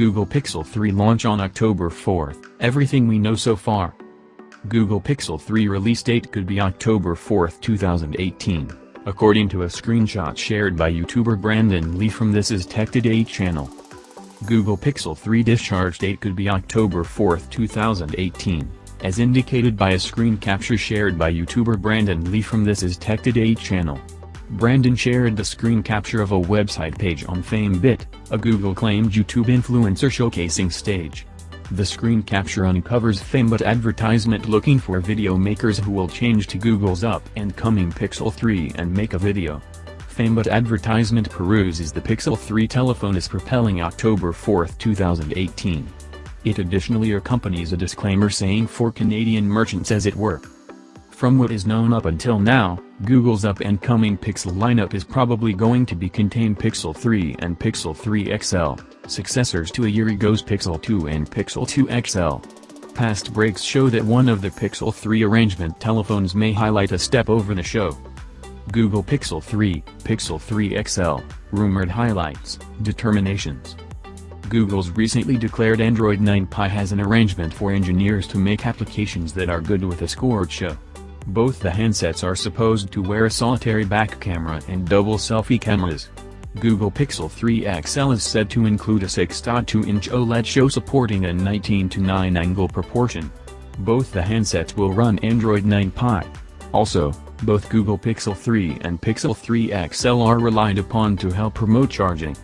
Google Pixel 3 launch on October 4th, everything we know so far. Google Pixel 3 release date could be October 4, 2018, according to a screenshot shared by YouTuber Brandon Lee from This Is Tech Today channel. Google Pixel 3 discharge date could be October 4, 2018, as indicated by a screen capture shared by YouTuber Brandon Lee from This Is Tech Today channel. Brandon shared the screen capture of a website page on FameBit, a Google-claimed YouTube influencer showcasing stage. The screen capture uncovers FameBit advertisement looking for video makers who will change to Google's up-and-coming Pixel 3 and make a video. FameBit advertisement peruses the Pixel 3 telephone is propelling October 4, 2018. It additionally accompanies a disclaimer saying for Canadian merchants as it were. From what is known up until now, Google's up-and-coming Pixel lineup is probably going to be contain Pixel 3 and Pixel 3 XL, successors to a year ago's Pixel 2 and Pixel 2 XL. Past breaks show that one of the Pixel 3 arrangement telephones may highlight a step over the show. Google Pixel 3, Pixel 3 XL, rumored highlights, determinations. Google's recently declared Android 9 Pie has an arrangement for engineers to make applications that are good with a scored show. Both the handsets are supposed to wear a solitary back camera and double selfie cameras. Google Pixel 3 XL is said to include a 6.2-inch OLED show supporting a 19 to 9 angle proportion. Both the handsets will run Android 9 Pie. Also, both Google Pixel 3 and Pixel 3 XL are relied upon to help promote charging.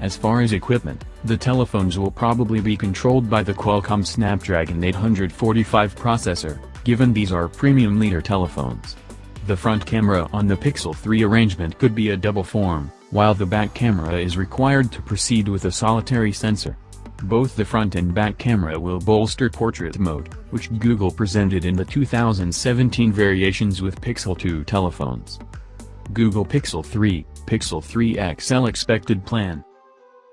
As far as equipment, the telephones will probably be controlled by the Qualcomm Snapdragon 845 processor, given these are premium leader telephones. The front camera on the Pixel 3 arrangement could be a double form, while the back camera is required to proceed with a solitary sensor. Both the front and back camera will bolster portrait mode, which Google presented in the 2017 variations with Pixel 2 telephones. Google Pixel 3, Pixel 3 XL expected plan.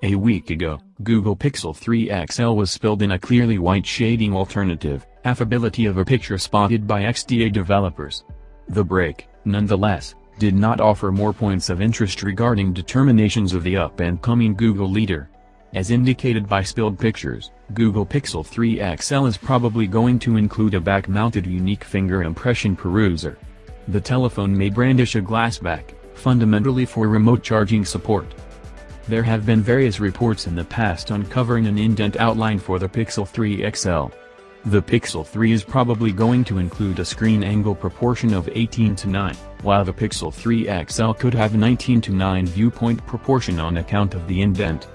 A week ago, Google Pixel 3 XL was spilled in a clearly white shading alternative, affability of a picture spotted by XDA developers. The break, nonetheless, did not offer more points of interest regarding determinations of the up-and-coming Google leader. As indicated by spilled pictures, Google Pixel 3 XL is probably going to include a back-mounted unique finger impression peruser. The telephone may brandish a glass back, fundamentally for remote charging support. There have been various reports in the past uncovering an indent outline for the Pixel 3 XL. The Pixel 3 is probably going to include a screen angle proportion of 18 to 9, while the Pixel 3 XL could have 19 to 9 viewpoint proportion on account of the indent.